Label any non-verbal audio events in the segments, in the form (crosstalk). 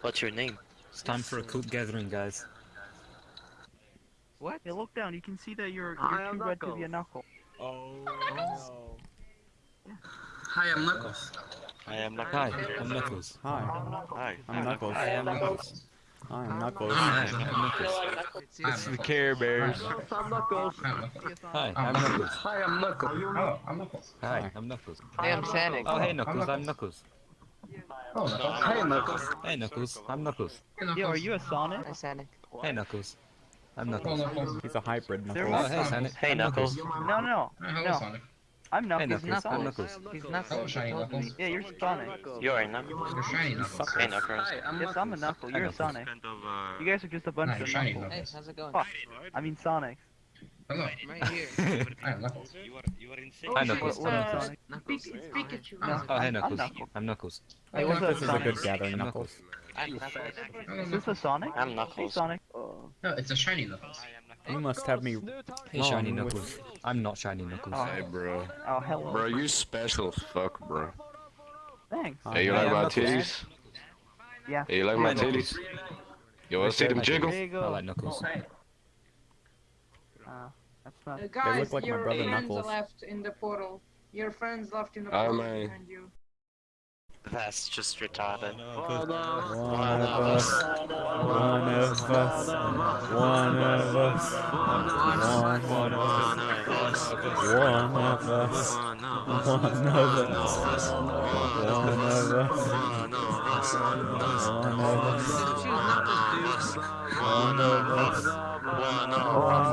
What's your name? It's time for a coop gathering, guys. What? Hey, look down. You can see that you're, I you're too red to be a Knuckles. knuckle. Oh, Hi, I'm Knuckles. I am not. Hi, I'm Knuckles. Hi, Hi. I'm Knuckles. Hi, I'm Knuckles. Hi, I'm Knuckles. Hi, I'm Knuckles. It's the Care Bears. I'm Knuckles. Hi, I'm Knuckles. Hi, I'm Knuckles. Hi, I'm Knuckles. Hello, I'm Knuckles. Hi, I'm Knuckles. Hey, I'm Sonic. Oh, hey, Knuckles, I'm Knuckles. Oh, Knuckles. Hey, Knuckles. Hey, Knuckles, I'm Knuckles. Yo, are you a Sonic? Hi, Sonic. Hey, Knuckles. I'm Knuckles. Knuckles. He's a hybrid Knuckles. Oh, hey, Sonic. Hey, Knuckles. No, no. Hi, hello, No. Sonic. I'm Hey, Knuckles. Knuckles. You're I'm Knuckles. He's Hello, Knuckles. shiny Knuckles. Yeah, you're Sonic. You're a Knuckles. You're shiny Knuckles. Hey, Knuckles. Yes, I'm a knuckle. You're a Sonic. You guys are just a bunch of knuckles. Hey, how's it going? Fuck. I mean Sonic. Hello, I'm right here. (laughs) I am Knuckles. Hi, Knuckles. What, what am Sonic? Knuckles. No, Oh, hey, I'm Knuckles. Knuckles. I'm Knuckles. Hey, what's think up, this is a good gathering, Knuckles. I'm Knuckles. Is this a Sonic? I'm Hey, Knuckles. Sonic. No, it's a shiny Knuckles. You must have me Hey, Shiny wrong with- Knuckles. I'm not Shiny Knuckles. Oh, Hey, bro. oh hello. Bro, you special fuck, bro. Thanks. Hey, you like I'm my titties? Yeah. Hey, you like my titties? You wanna see them jiggle? There you go. I like Knuckles. Uh, that's not. Uh, guys, look like my your brother friends Knuckles. left in the portal. Your friends left in the Oh, portal man. behind you. That's just retarded. Oh, no. One of us. One of us. One of us. One of us. One of us. One of us. One of us. One of us. One of us. One of us.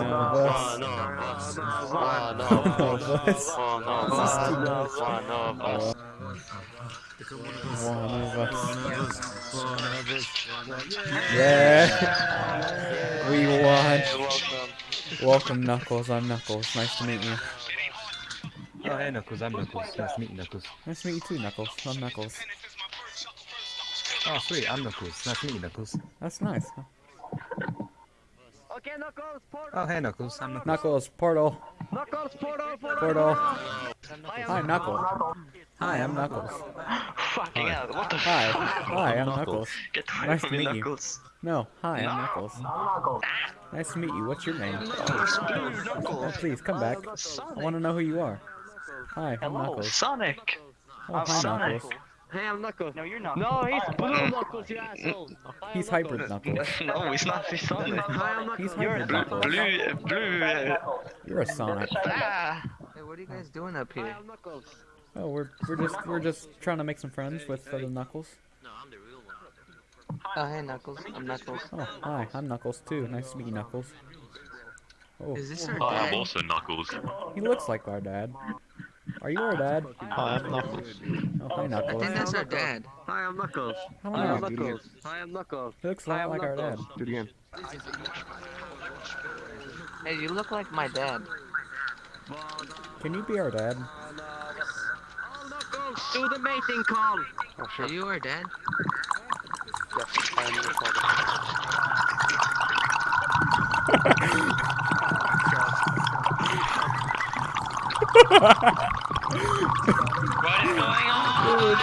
Yeah. We won. Welcome. Welcome, Knuckles. I'm Knuckles. Nice to meet you. Oh, hey, Knuckles. I'm Knuckles. Nice to meet you, Knuckles. Nice to meet you too, Knuckles. I'm Knuckles. Oh, sweet. I'm Knuckles. Nice to meet you, Knuckles. That's nice. Okay, Knuckles, portal. Oh, hey, Knuckles. I'm Knuckles. Knuckles, portal. Knuckles, portal, portal. Portal. Hi, Hi, Knuckles. Hi, I'm Knuckles. Fucking hell, what the Hi. Hi, I'm Knuckles. Get away Nice from to me, meet you. No, hi, I'm Knuckles. Nice to meet you. What's your name? Oh, please, come back. I want to know who you are. Hi, I'm Hello. Knuckles. Sonic! Oh, hi, Sonic. Knuckles. Hey, I'm Knuckles. No, you're not. No, he's blue Knuckles, you asshole. (laughs) He's hybrid Knuckles. Knuckles. (laughs) no, he's not. He's Sonic. Hi, I'm He's Knuckles. hybrid Blue, Knuckles. blue, blue. You're a Sonic. Hey, what are you guys doing up Hi, here? I'm Knuckles. Oh, we're we're just we're just trying to make some friends with other Knuckles. Oh, hey, Knuckles. I'm Knuckles. Oh, hi, I'm Knuckles too. Nice to meet you, Knuckles. Oh, Is this oh. our I am also Knuckles. he looks like our dad. Are you our dad? Hi, I'm Knuckles. Oh, hi, I think that's our dad. Hi, I'm Knuckles. Hi, I'm. Knuckles. Hi, I'm Knuckles. He looks a lot I'm like our dad. Knuckles. Do it again. Hey, you look like my dad. Can you be our dad? All Knuckles, do the mating call. Oh, sure. Are you our dad? Yes, I am your father. (laughs) What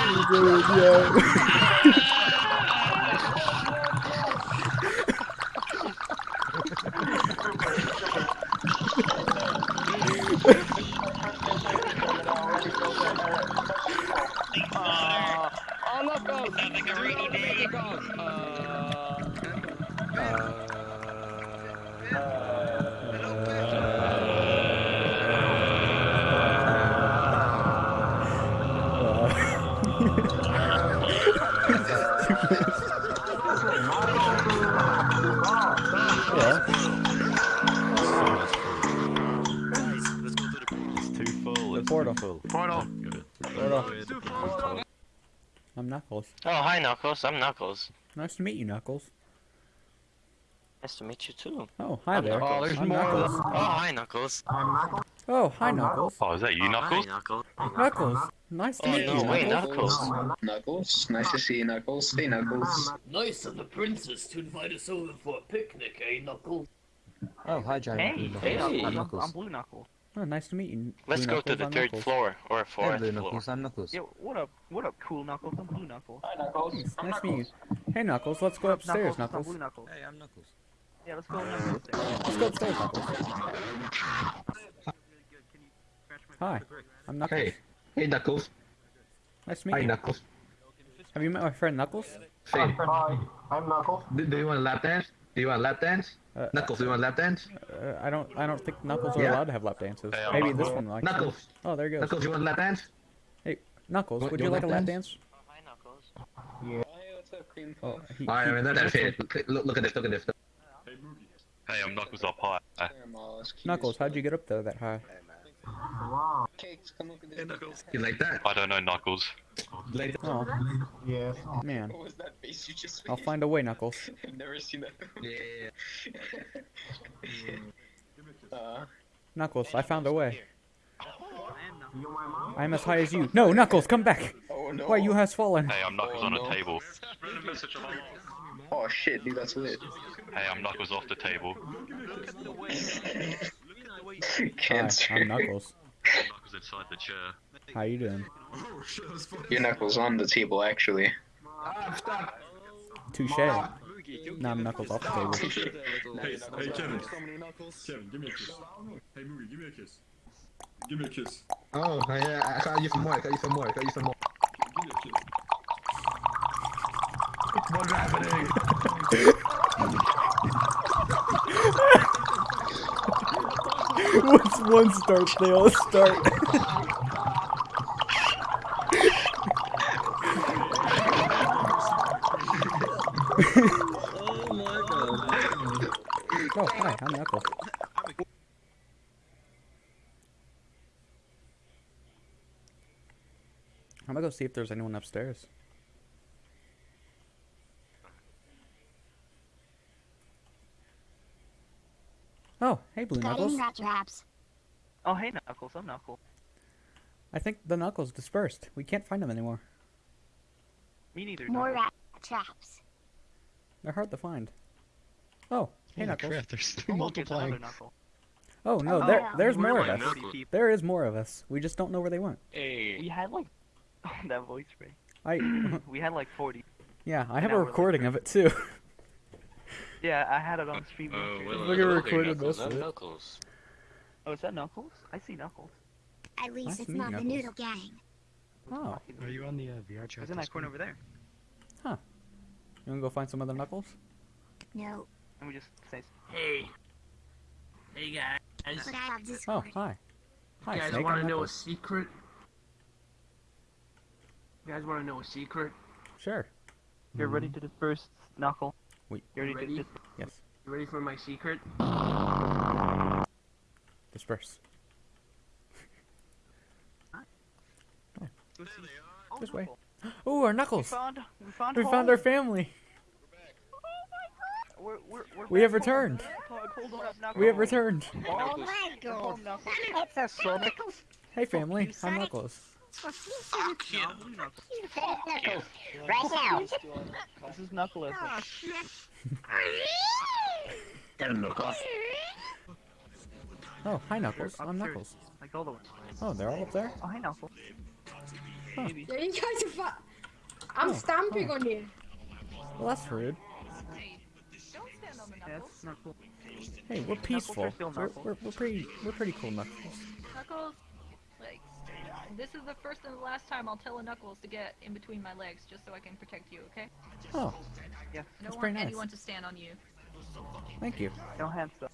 is going on? (laughs) The It's portal. too full. Portal. Portal. I'm Knuckles. Oh, hi, Knuckles. I'm Knuckles. Nice to meet you, Knuckles. Nice to meet you too. Oh, hi I'm there. Knuckles. Oh, there's I'm more Knuckles. Oh, hi, Knuckles. Oh, hi, Knuckles. Oh, is that you, Knuckles? Hi, Knuckles. Knuckles. Nice to Oh, meet no you, way, Knuckles. Knuckles. Knuckles. Nice to see you, Knuckles. Hey, Knuckles. Nice of the princess to invite us over for a picnic, eh, Knuckles? Oh, hi, Giant Hey, Blue hey, Knuckles. I'm, I'm I'm, Knuckles. I'm Blue Knuckles. Oh, nice to meet you. Let's Blue go to the I'm third Knuckles. floor or Hey, fourth Blue floor. Knuckles, I'm Knuckles. Yo, what up? What up, cool Knuckles? I'm Blue Knuckles. Hi, Knuckles. Nice to meet you. Hey, Knuckles, let's go What up, upstairs, I'm Knuckles. Blue Knuckles. Hey, I'm Knuckles. Yeah, let's go upstairs. Let's go upstairs, Knuckles. Hi, I'm Knuckles. Hey, hey Knuckles. Nice to Hi meet you. Knuckles. Have you met my friend Knuckles? Finn. Hi, I'm Knuckles. Do, do you want a lap dance? Do you want a lap dance? Uh, Knuckles, do you want a lap dance? Uh, I don't. I don't think Knuckles are Yeah. allowed to have lap dances. Hey, I'm Maybe this one likes. Knuckles, Oh, there he goes. Knuckles, you want a lap dance? Hey, Knuckles, What, would you you want like a lap lap dance? dance? Hi, Knuckles. Hey, what's up, Cream? Oh, he, Alright, I he- mean, that fit. Look, look, look at this, look at this. Hey, I'm Knuckles up high. Sorry, Knuckles, how'd you get up there that high? Cakes, come look at this. You like that? I don't know Knuckles. Like Oh, Yeah. man. What was that face you just I'll find a way, Knuckles. (laughs) I've never seen that. Yeah. (laughs) uh, Knuckles, I found a way. I am I'm as high as you. No, Knuckles, come back! oh no. Why, you has fallen. Hey, I'm Knuckles Oh, on no. a table. Oh shit, dude, that's lit. Hey, I'm Knuckles off the table. (laughs) (laughs) Hi, Cancer. I'm Knuckles. Knuckles inside the chair. How you doing? Your knuckles on the table, actually. Touche. Now I'm Knuckles off the table. (laughs) Hey, hey Kevin. Kevin, give me a kiss. Hey Moogie, give me a kiss. Give me a kiss. Oh, yeah, I got you some more, I got you some more, I got you some more. Give me a kiss. What's happening? (laughs) Once one starts, they all start. Oh, my god. Oh, hi, I'm Knuckles. I'm gonna go see if there's anyone upstairs. Oh, hey, Blue Knuckles. traps. Oh, hey Knuckles, I'm Knuckles. I think the Knuckles dispersed. We can't find them anymore. Me neither. More Knuckles. rat traps. They're hard to find. Oh, hey, Knuckles. there's Oh, look, it's another Knuckle. Oh, no, Oh, there, yeah. there's We're more of us. Knuckles. There is more of us. We just don't know where they went. Hey. We had like oh, (laughs) that voice spray. I, (clears throat) We had like 40. yeah, I have a we're recording of it too. (laughs) Yeah, I had it on stream. Oh, yesterday. well, Look at recorded Knuckles. most of it. Knuckles. Oh, is that Knuckles? I see Knuckles. At least Nice it's to meet not the noodle gang. Oh, Are you on the uh, VR chat? There's in that corner over there. Huh. You wanna go find some other Knuckles? No, Let me just say. Hey. Hey guys. but I have Oh, hi. Hi, You guys Snake. wanna know a secret? You guys want to know a secret? Sure. You're ready to disperse, Knuckle. Wait. You're ready, Ready? Yes. You ready for my secret? Disperse. (laughs) disperse. Oh, this way. (gasps) Oh, our We Knuckles. found. We found. We found our family. We're, we're, we're We have back home. returned. Hold on, We have returned. Oh my god. It's a Sonic. Hey, family. you, I'm Knuckles. No, Blue Knuckles. Knuckles. Right now. This is Knuckles. Oh, hi, Knuckles. I'm Knuckles. Like all the way. Oh, they're all up there? Oh, hi, Knuckles. Huh. Yeah, you guys are fat. I'm Oh, stamping oh. on you. Well, that's rude. Yeah, it's Knuckles. Hey, we're peaceful. We're, we're, we're pretty we're pretty cool, Knuckles. Knuckles, like, this is the first and the last time I'll tell a Knuckles to get in between my legs just so I can protect you, okay? Oh, Yeah. I don't That's want nice. anyone to stand on you. thank you. No hand stuff.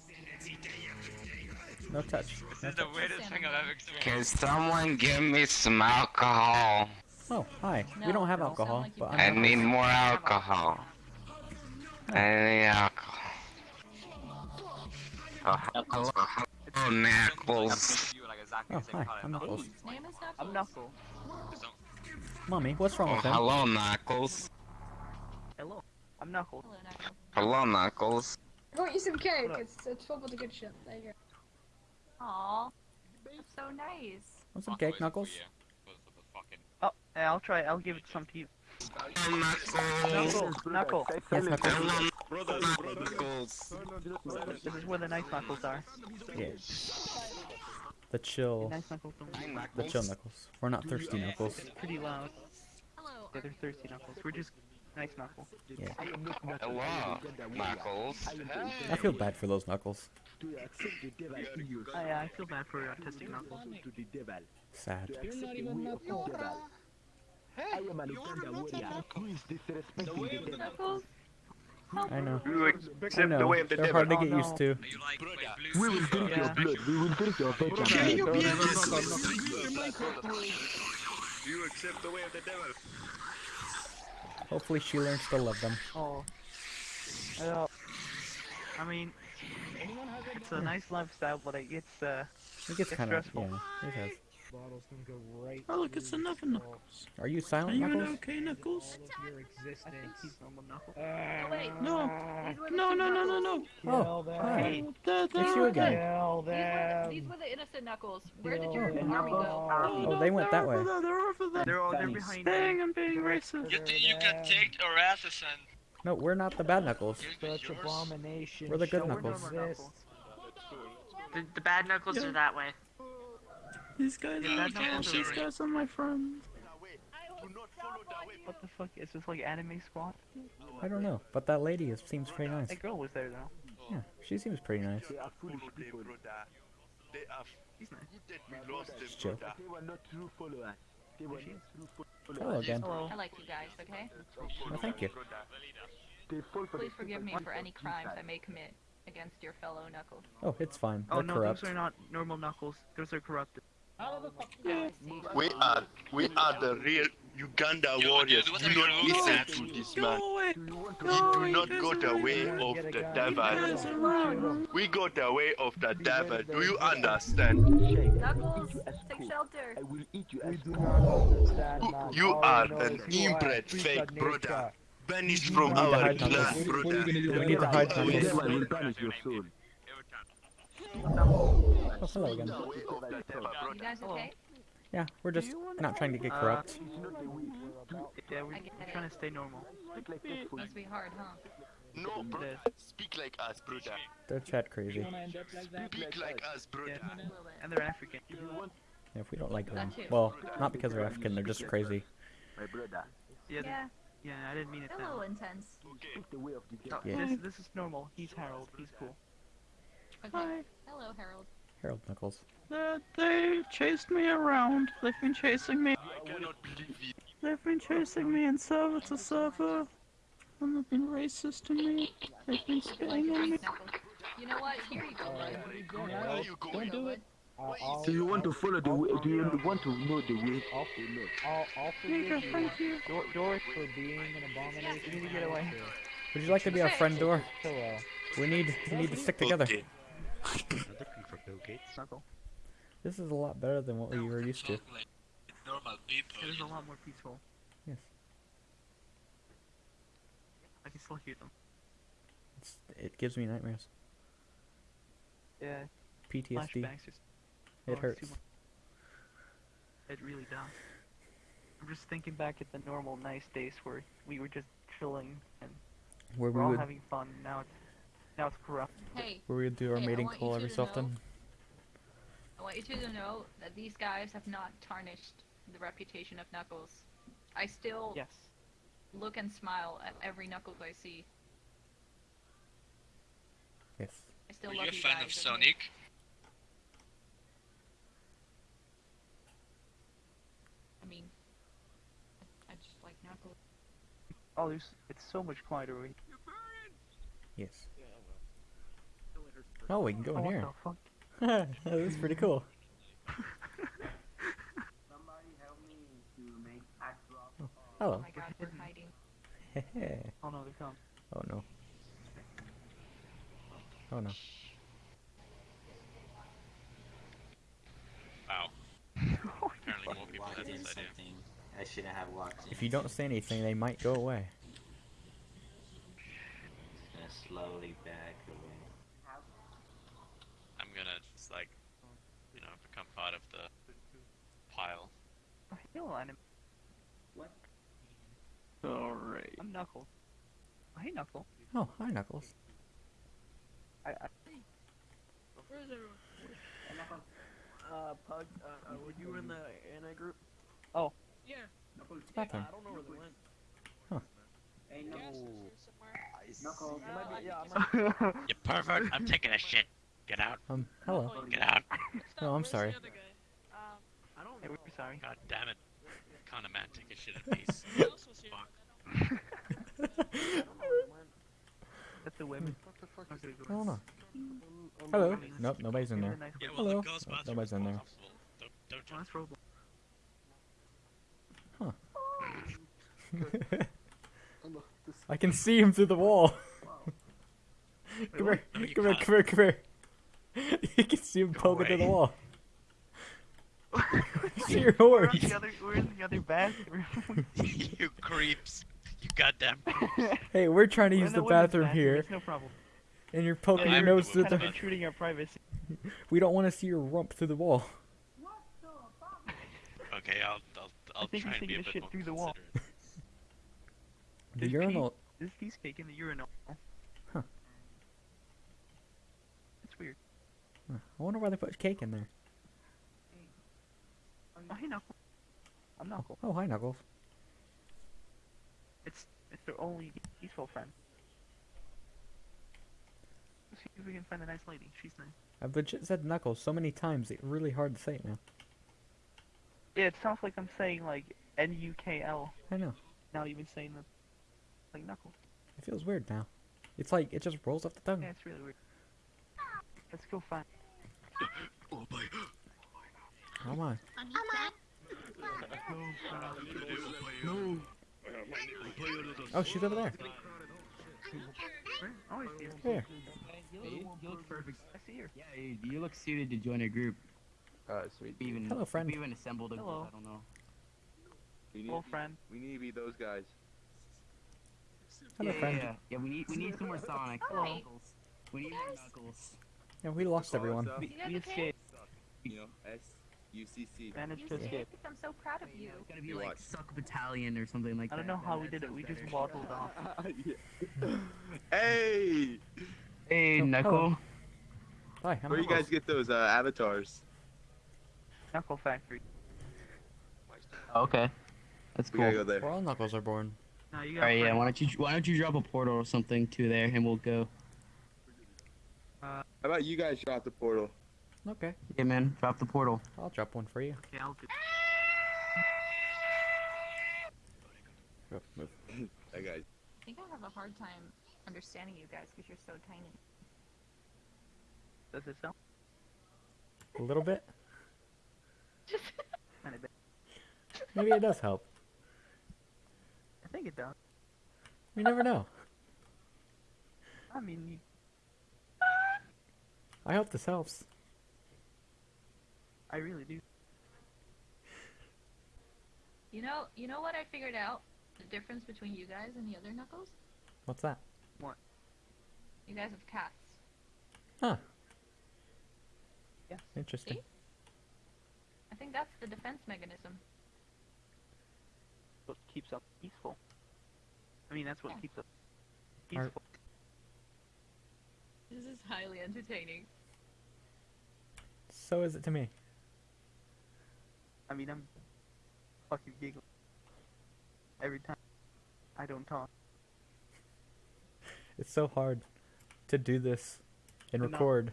No touch. No touch. weirdest thing I've ever Can someone give me some alcohol? Oh, hi. we don't have alcohol, like but I I'm need more alcohol. I need alcohol. Oh, hello, hello, Knuckles. Oh, hi. I'm oh, Knuckles. His name is Knuckles. I'm Knuckle. Mommy, what's wrong Oh, with him? hello, Knuckles. Hello. I'm Knuckles. Hello, Knuckles. Hello, Knuckles. I got you some cake. It's, it's full of the good shit. There you go. Aw, that's so nice. Want some cake, Knuckles? Oh, yeah, I'll try. I'll give it some to you. Hello, Knuckles. Knuckle. Knuckle. Yes, Knuckles. Hello, Knuckles. This is where the nice Knuckles are. Yeah. The chill. Nice Knuckles. The chill knuckles. We're not thirsty knuckles. Pretty loud. Hello. Yeah, they're thirsty Knuckles. We're just nice Knuckles. Yeah. Hello, Knuckles. I feel bad for those knuckles. I, uh, I feel bad for autistic Knuckles. Sad. You're not even Knuckles. I am Alexander Warrior. Who is disrespecting the devil? Knuckles. I know. You I accept know. the way of the They're devil. hard to Oh, get no. used to. We will drink your blood. We will drink your venom. Can you blood. be You accept the way of the devil. Hopefully she learns to love them. Oh. Well, I mean, it's a nice lifestyle, but it gets uh, It gets it's kind of stressful. yeah. It has. Bottle's gonna go right. Oh, look, it's another Knuckles. Are you Are silent you an knuckles? okay, Knuckles? Your I think he's normal Knuckles. Ah. Oh, wait. No. These were the No, no, no, no, no. Oh, Kill hi. them. They're, It's you again. Kill These were, the, these were the innocent Knuckles. Where did your them. army go? Oh, oh, they went they're that way. there, They're over there. They're all they're behind Dang. I'm being racist. You think you can take our asses No, we're not the bad knuckles. Such abomination. We're the good Knuckles. The, the bad knuckles Yeah. are that way. These guys, Yeah, are, Knuckles these are- guys are my friends. What the fuck? Is this like anime squad? I don't know, but that lady is, seems pretty nice. That girl was there though. Yeah, she seems pretty nice. They are foolish people. They are She's nice. good that we lost them, Chill. They were not true followers. They were not true followers. Hello again. Hello. I like you guys, okay? Well, thank you. They fall for Please forgive me for any crimes I may commit against your fellow Knuckles. Oh, it's fine. Oh They're no, corrupt. those are not normal Knuckles. Those are corrupted. Out the fuck. I. We are, we are the real Uganda warriors. Do not listen to this man. away. Do you want to We do not go the way of the devil. guys are wrong. We go the way of the devil. Do you understand? Knuckles, take shelter. I will eat you We as do not understand, man. You All are an is you are a inbred fake brother. nature. Banished from our hide clan, brother. We need to hide The Knuckles. devil will banish your soul. Oh, hello again. You guys okay? Yeah, we're just not trying to get Uh, corrupt. Yeah, we're I get it. trying to stay normal. Must be hard, huh? No, brother. Speak like us, brother. They're chat crazy. Wanna end up like that? Speak like us, brother. Yeah. A little bit. And they're African. Yeah, if we don't like them. Well, not because they're African, they're just crazy. My brother, Yeah, Yeah, yeah, I didn't mean it a little intense. speak the way of the No, devil. Yeah. this, this is normal. He's Harold. He's cool. Okay. Hello, Harold. Harold Nichols. They, they chased me around. They've been chasing me. I cannot believe it. They've been chasing me in server to server. And they've been racist to me. They've been You spitting on me. You know what? Here you go, bud. Where are you Don't do it. I'll, I'll, Do you want to follow the way? Do you want to know the way? I'll, I'll, I'll Here you forgive go, you thank you. Dor- Doris, for being an abomination. You need to get away. Would you like to be our friend, Dor? Uh, we need we need to stick together. Okay. Knuckle. This is a lot better than what we were used to. normal people. It is a lot more peaceful. Yes. I can still hear them. It's, it gives me nightmares. Yeah. PTSD. Just. oh, It hurts. It really does. I'm just thinking back at the normal nice days where we were just chilling and Where we're all would having fun. Now it's now it's corrupt. Hey, where we do our Hey, mating call two every so know- often. I want you two to know that these guys have not tarnished the reputation of Knuckles. I still Yes. look and smile at every Knuckles I see. Yes. I still Are love you a fan guys. of okay? Sonic? I mean, I just like Knuckles. Oh, there's it's so much quieter. Yes. Oh, we can go Oh, in what here. the fuck? (laughs) That's pretty cool. Oh, hello. Oh my god, we're hiding. (laughs) Oh no, they're coming. oh no. Oh no. Wow. (laughs) Apparently more people had this idea. I shouldn't have walked in. If you don't say anything, they might go away. Just slowly back away. I'm gonna, just, like, you know, become part of the pile. Oh, hello, anime. What? Alright. I'm Knuckle. Oh, hey, Knuckle. Oh, hi, Knuckles. I, I Where's everyone? Uh, Pug, uh, uh, were you in the anti group? Oh. Yeah. Bathroom. I don't know where they went. Huh. Hey, no. Knuckles. It might be, yeah, I might (laughs) You pervert! I'm taking a shit. Get out. Um, hello. Get out. No, I'm sorry. I don't know. We're sorry. God damn it. Kind of man, take a shit in peace. (laughs) Fuck. That's (laughs) the women. I don't know. Hello. Nope, nobody's in there. Yeah, well, Hello. the girls' Nope, nobody's in there. Don't, don't. Huh. (laughs) I can see him through the wall. come here, No, you come here, can't. come here, come here. You can see him poking through the wall. (laughs) see your We're, horns. on the other, we're in the other bathroom. (laughs) you creeps. You goddamn creeps. Hey, we're trying to We're use in the women's bathroom here, It's no problem. and you're poking Yeah, your nose through the. intruding our privacy. (laughs) We don't want to see your rump through the wall. What the bottom? Okay, I'll, I'll, I'll try and be a bit shit more through the wall. considerate. The There's urinal. pee- There's piece cake in the urinal. Huh. It's weird. Huh, I wonder why they put cake in there. Oh, hey, Knuckles. I'm Knuckle. Oh, hi, Knuckles. It's it's their only peaceful friend. Let's see if we can find a nice lady. She's nice. I've legit said Knuckles so many times, it's really hard to say it now. Yeah, it sounds like I'm saying like N U K L. I know. Now you've been saying the like Knuckles. It feels weird now. It's like, it just rolls off the tongue. Yeah, it's really weird. Let's go find. (gasps) Oh boy. How am I? No. Oh, she's over there. Oh, I see. Here. You, you look perfect. I see her. Yeah, you, you look suited to join a group. Uh, sweet. We even, Hello, friend. We even assembled a Hello. group. I don't know. We Hello, friend. We need to be those guys. Hello, yeah, friend. Yeah, yeah, we need we need some more Sonic. Hi. Knuckles. We need more Knuckles. Yeah, we lost everyone. We, You guys we escaped. You know, S U C C. Managed You to escape. I'm so proud of you. It's gotta be You like what? Suck Battalion or something like that. I don't know how we did it. sounds We just waddled off. (laughs) hey, Hey, Oh, Knuckle. hello. Hi, I'm where you guys get those uh, avatars? Knuckle Factory. Okay. That's We cool. gotta go there. Where all Knuckles are born. No, you All got right, yeah. Why don't you why don't you drop a portal or something to there, and we'll go. How about you guys drop the portal? Okay, Yeah, man. Drop the portal. I'll drop one for you. Okay, I'll do. That guy. I think I have a hard time understanding you guys because you're so tiny. Does it sound? A little bit. (laughs) Kind of bit. Maybe it does help. I think it does. You never know. I mean, you, I hope this helps. I really do. You know, you know what I figured out? The difference between you guys and the other Knuckles? What's that? What? You guys have cats. Huh. Yes. Interesting. See? I think that's the defense mechanism. What keeps us peaceful. I mean, that's what Yeah. keeps us Are- peaceful. This is highly entertaining. So is it to me. I mean, I'm fucking giggling every time I don't talk. It's so hard to do this and No. record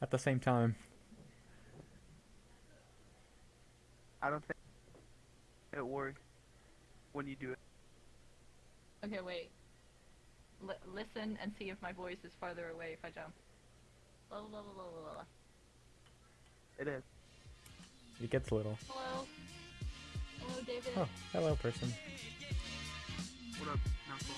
at the same time. I don't think it works when you do it. Okay, wait. L- listen and see if my voice is farther away if I jump. La, la, la, la, la, la. It is. It gets little. Hello. Hello, David. Oh, hello, person. What up, Knuckle?